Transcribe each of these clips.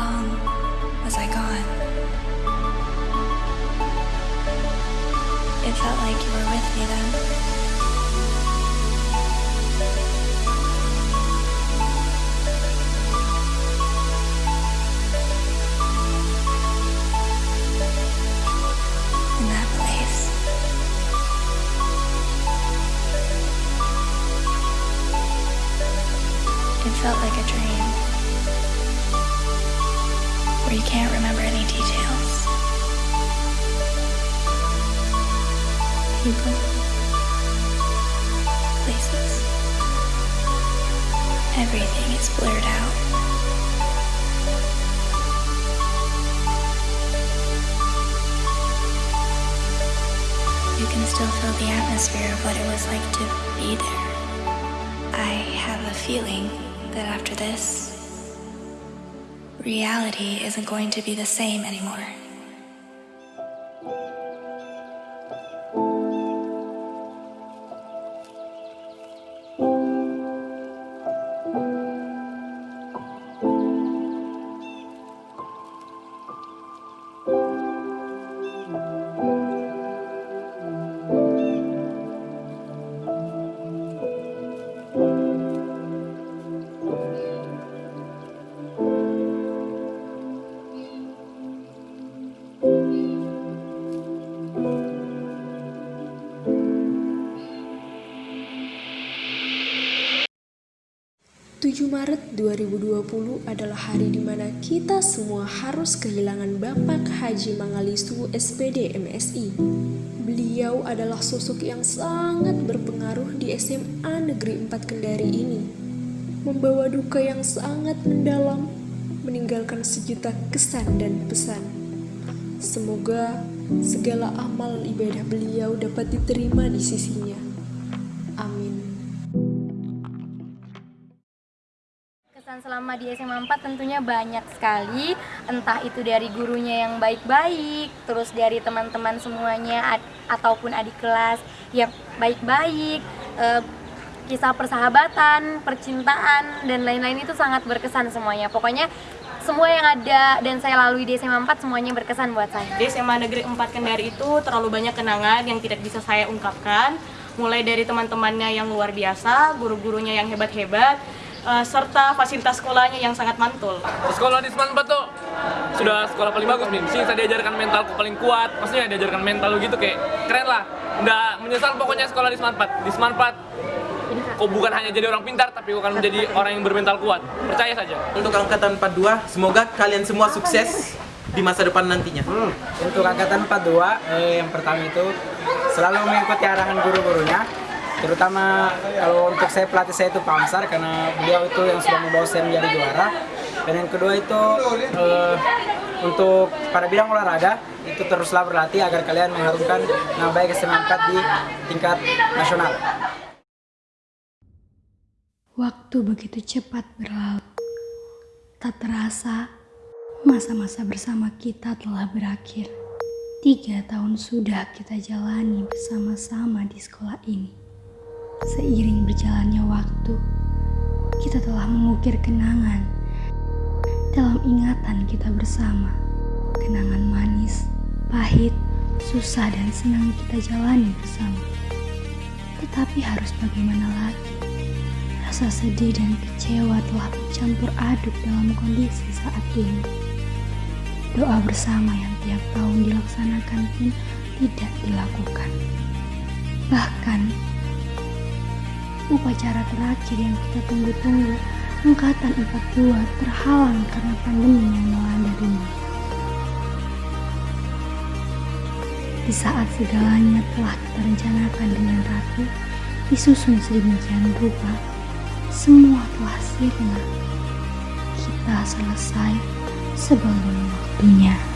long was I gone? It felt like you were with me then. In that place. It felt like a dream. Where you can't remember any details. People. Places. Everything is blurred out. You can still feel the atmosphere of what it was like to be there. I have a feeling that after this, reality isn't going to be the same anymore. Tujuh Maret 2020 adalah hari di mana kita semua harus kehilangan Bapak Haji Mangalisu SPD MSI. Beliau adalah sosok yang sangat berpengaruh di SMA Negeri 4 Kendari ini. Membawa duka yang sangat mendalam, meninggalkan sejuta kesan dan pesan. Semoga segala amal ibadah beliau dapat diterima di sisinya. Amin. Selama di SMA 4 tentunya banyak sekali, entah itu dari gurunya yang baik-baik, terus dari teman-teman semuanya ad- ataupun adik kelas yang baik-baik, eh, kisah persahabatan, percintaan dan lain-lain itu sangat berkesan semuanya. Pokoknya semua yang ada dan saya lalui di SMA 4 semuanya berkesan buat saya. Di SMA Negeri 4 Kendari itu terlalu banyak kenangan yang tidak bisa saya ungkapkan mulai dari teman-temannya yang luar biasa, guru-gurunya yang hebat-hebat, eh, serta fasilitas sekolahnya yang sangat mantul. Sekolah di Seman 4 tuh sudah sekolah paling bagus nih. Sini saya diajarkan mentalku paling kuat. Maksudnya diajarkan mental gitu kayak keren lah. Nggak menyesal pokoknya sekolah di Seman 4. Di Seman 4 kau bukan hanya jadi orang pintar tapi kau akan menjadi orang yang bermental kuat. Percaya saja. Untuk angkatan 42, semoga kalian semua sukses di masa depan nantinya. Hmm, Untuk angkatan 42, eh, yang pertama itu selalu mengikuti arahan guru-gurunya. Terutama kalau untuk saya pelatih saya itu Pak Amsar karena beliau itu yang sudah membawa saya menjadi juara. Dan yang kedua itu eh, untuk pada bidang olahraga itu teruslah berlatih agar kalian mengharumkan nama baik 4 di tingkat nasional. Waktu begitu cepat berlalu. Tak terasa, masa-masa bersama kita telah berakhir. Tiga tahun sudah kita jalani bersama-sama di sekolah ini. Seiring berjalannya waktu, kita telah mengukir kenangan dalam ingatan kita bersama. Kenangan manis, pahit, susah dan senang kita jalani bersama. Tetapi harus bagaimana lagi? Rasa sedih dan kecewa telah bercampur aduk dalam kondisi saat ini. Doa bersama yang tiap tahun dilaksanakan pun tidak dilakukan. Bahkan, upacara terakhir yang kita tunggu-tunggu, angkatan 42 terhalang karena pandemi yang melanda dunia. Di saat segalanya telah kita rencanakan dengan rapi, disusun sedemikian rupa, semua telah sirna. Kita selesai sebelum waktunya.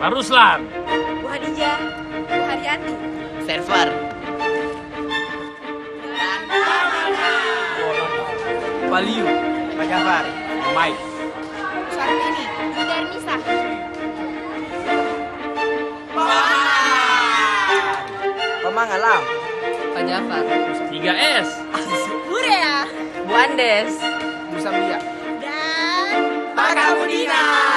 Pak Ruslan. Bu Hadijah, Bu Haryati, Server. Valiu. Pak Jafar. Mike. Syarmini, Bu Darnisa, Pemang Alam. Pak Jafar 3S. Burea, Bu Andes Musambia. dan Pak Kamu.